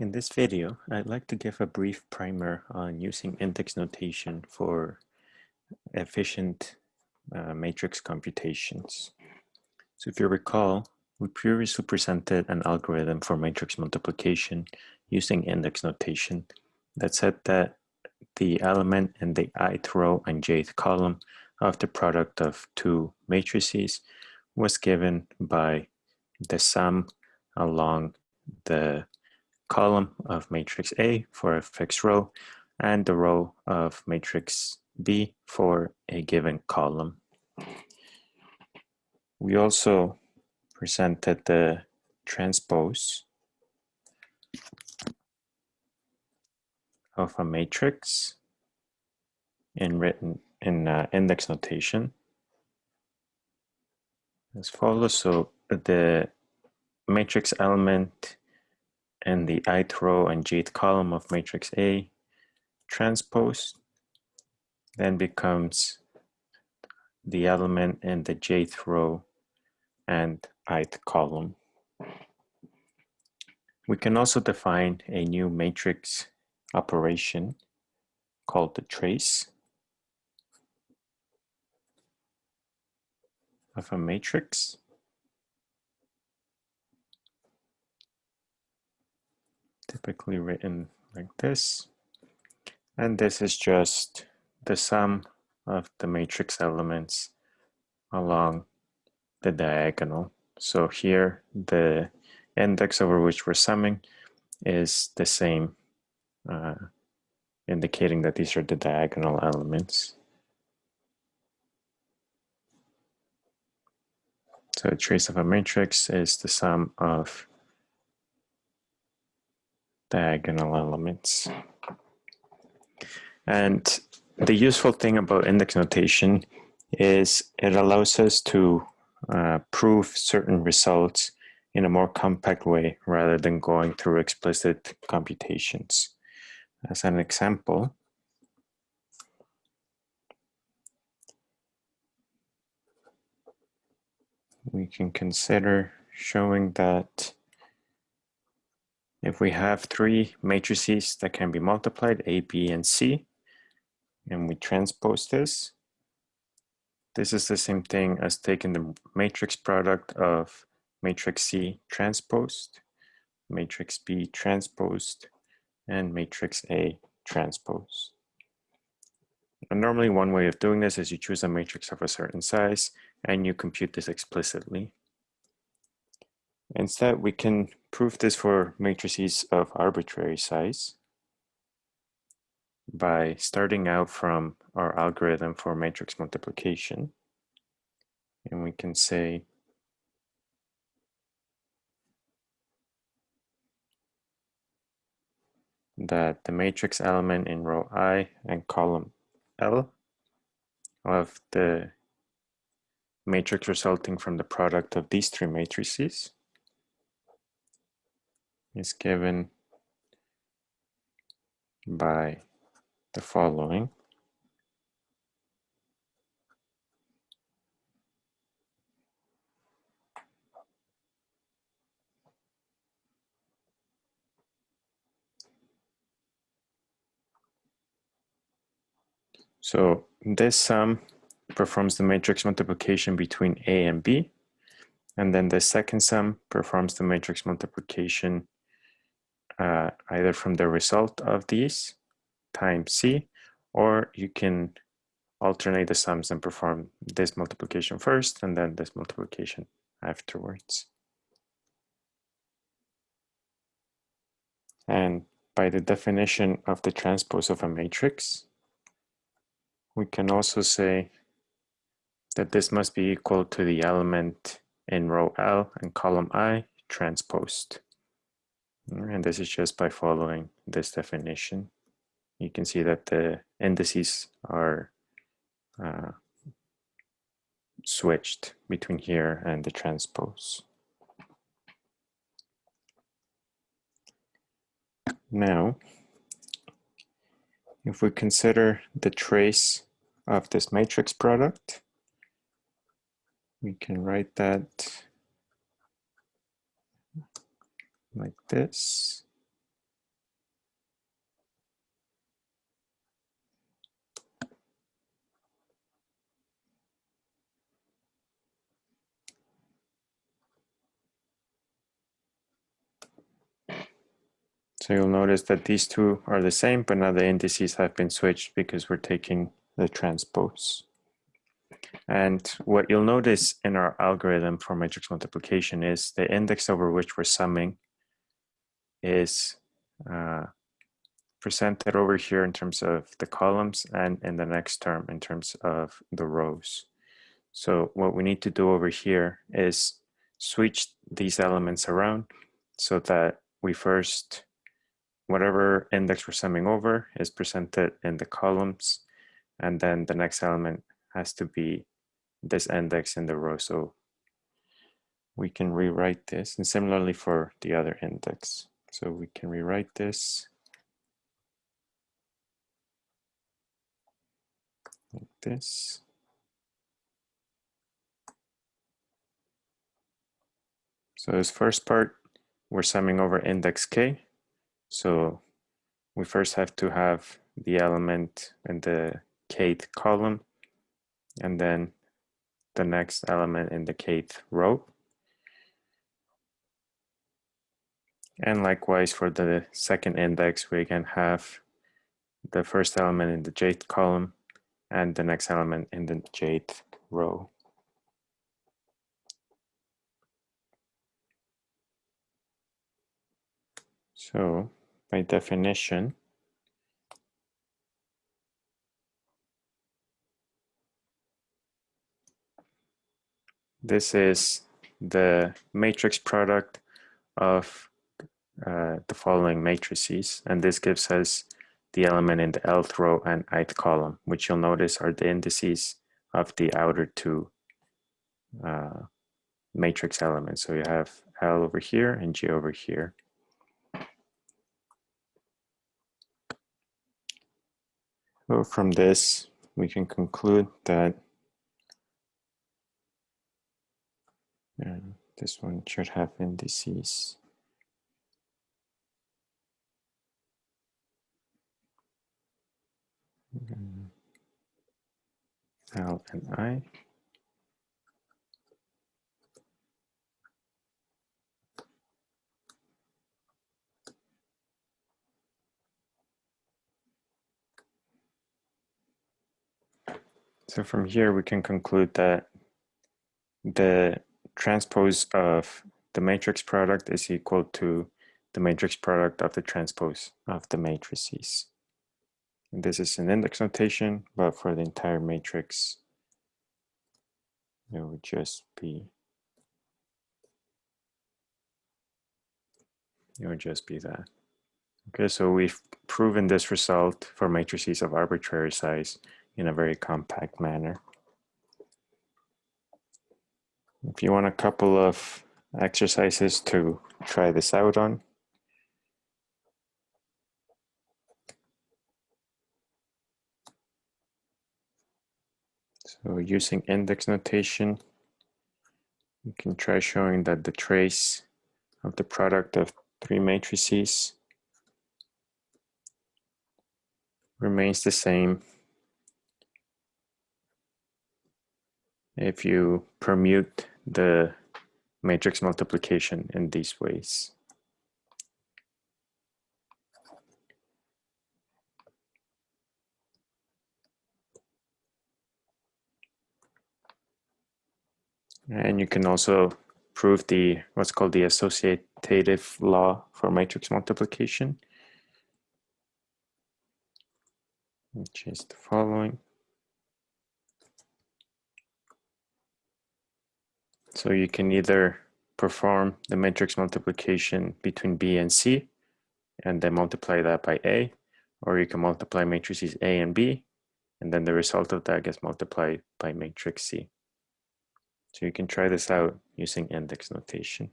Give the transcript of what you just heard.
In this video, I'd like to give a brief primer on using index notation for efficient uh, matrix computations. So if you recall, we previously presented an algorithm for matrix multiplication using index notation that said that the element in the ith row and jth column of the product of two matrices was given by the sum along the column of matrix A for a fixed row and the row of matrix B for a given column. We also presented the transpose of a matrix in written in uh, index notation as follows. So the matrix element and the ith row and jth column of matrix A transpose then becomes the element in the jth row and ith column. We can also define a new matrix operation called the trace of a matrix typically written like this. And this is just the sum of the matrix elements along the diagonal. So here the index over which we're summing is the same, uh, indicating that these are the diagonal elements. So a trace of a matrix is the sum of diagonal elements. And the useful thing about index notation is it allows us to uh, prove certain results in a more compact way rather than going through explicit computations. As an example, we can consider showing that if we have three matrices that can be multiplied, A, B, and C, and we transpose this, this is the same thing as taking the matrix product of matrix C transposed, matrix B transposed, and matrix A transposed. And normally one way of doing this is you choose a matrix of a certain size and you compute this explicitly. Instead, we can prove this for matrices of arbitrary size by starting out from our algorithm for matrix multiplication. And we can say that the matrix element in row I and column L of the matrix resulting from the product of these three matrices is given by the following. So this sum performs the matrix multiplication between A and B. And then the second sum performs the matrix multiplication uh, either from the result of these times C, or you can alternate the sums and perform this multiplication first and then this multiplication afterwards. And by the definition of the transpose of a matrix, we can also say that this must be equal to the element in row L and column I transposed. And this is just by following this definition. You can see that the indices are uh, switched between here and the transpose. Now, if we consider the trace of this matrix product, we can write that like this. So you'll notice that these two are the same, but now the indices have been switched because we're taking the transpose. And what you'll notice in our algorithm for matrix multiplication is the index over which we're summing is uh, presented over here in terms of the columns and in the next term in terms of the rows. So what we need to do over here is switch these elements around so that we first, whatever index we're summing over is presented in the columns and then the next element has to be this index in the row. So we can rewrite this and similarly for the other index. So we can rewrite this like this. So this first part, we're summing over index k. So we first have to have the element in the kth column and then the next element in the kth row. And likewise for the second index, we can have the first element in the jth column and the next element in the jth row. So by definition, this is the matrix product of uh, the following matrices, and this gives us the element in the lth row and ith column, which you'll notice are the indices of the outer two uh, matrix elements. So you have L over here and G over here. So from this, we can conclude that uh, this one should have indices Mm-hmm. L and I. So from here, we can conclude that the transpose of the matrix product is equal to the matrix product of the transpose of the matrices. This is an index notation, but for the entire matrix, it would just be it would just be that. Okay, so we've proven this result for matrices of arbitrary size in a very compact manner. If you want a couple of exercises to try this out on, So using index notation, you can try showing that the trace of the product of three matrices remains the same if you permute the matrix multiplication in these ways. And you can also prove the what's called the associative law for matrix multiplication, which is the following. So you can either perform the matrix multiplication between B and C and then multiply that by A, or you can multiply matrices A and B, and then the result of that gets multiplied by matrix C. So you can try this out using index notation.